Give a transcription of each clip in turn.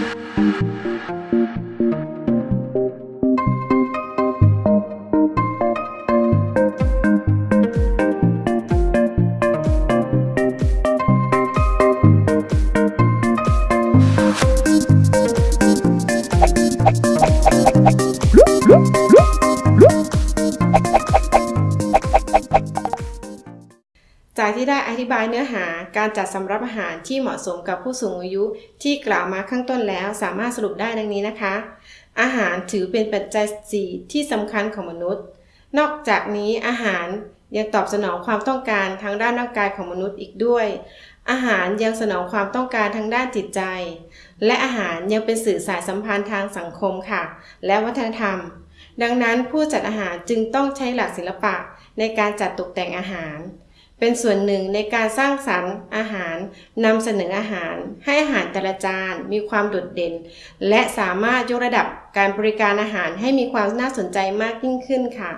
Whoop! จากที่ได้อธิบายเนื้อหาการจัดสำรับอาหารที่เหมาะสมกับผู้สูงอายุที่กล่าวมาข้างต้นแล้วสามารถสรุปได้ดังนี้นะคะ อาหารถือเป็นปัจจัยสี่ที่สำคัญของมนุษย์ นอกจากนี้อาหารยังตอบสนองความต้องการทางด้านร่างกายของมนุษย์อีกด้วย อาหารยังสนองความต้องการทางด้านจิตใจ และอาหารยังเป็นสื่อสายสัมพันธ์ทางสังคมค่ะ และวัฒนธรรม ดังนั้นผู้จัดอาหารจึงต้องใช้หลักศิลปะในการจัดตกแต่งอาหาร เป็นส่วนหนึ่งในการสร้างสรรค์อาหารนำเสนออาหาร ให้อาหารแต่ละจานมีความโดดเด่น และสามารถยกระดับการบริการอาหารให้มีความน่าสนใจมากยิ่งขึ้นค่ะ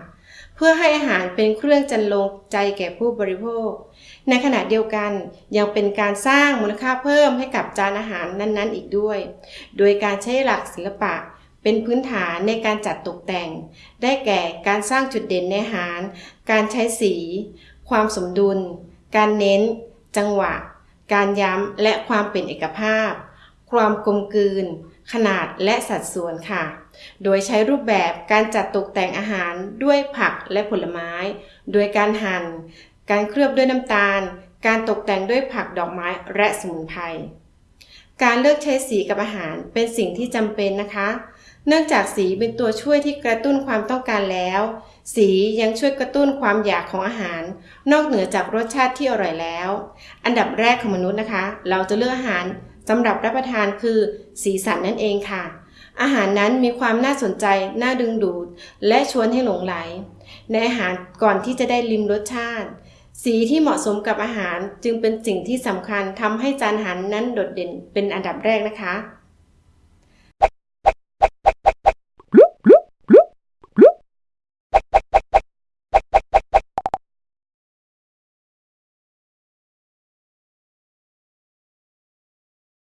เพื่อให้อาหารเป็นเครื่องจันลงใจแก่ผู้บริโภค ในขณะเดียวกันยังเป็นการสร้างมูลค่าเพิ่มให้กับจานอาหารนั้นๆ อีกด้วย โดยการใช้หลักศิลปะเป็นพื้นฐานในการจัดตกแต่ง ได้แก่การสร้างจุดเด่นในอาหาร การใช้สี ความสมดุล การเน้น จังหวะ การย้ำและความเป็นเอกภาพ ความกลมกลืน ขนาดและสัดส่วนค่ะ โดยใช้รูปแบบการจัดตกแต่งอาหารด้วยผักและผลไม้ โดยการหั่น การเคลือบด้วยน้ำตาล การตกแต่งด้วยผักดอกไม้และสมุนไพรการเลือกใช้สีกับอาหารเป็นสิ่งที่จำเป็นนะคะ เนื่องจากสีเป็นตัวช่วยที่กระตุ้นความต้องการแล้ว สียังช่วยกระตุ้นความอยากของอาหาร นอกเหนือจากรสชาติที่อร่อยแล้ว อันดับแรกของมนุษย์นะคะ เราจะเลือกอาหารสำหรับรับประทานคือ สีสันนั่นเองค่ะ อาหารนั้นมีความน่าสนใจ น่าดึงดูด และชวนให้หลงไหล ในอาหารก่อนที่จะได้ลิมรสชาติ สีที่เหมาะสมกับอาหารจึงเป็นสิ่งที่สำคัญทำให้จานอาหารนั้นโดดเด่นเป็นอันดับแรกนะคะ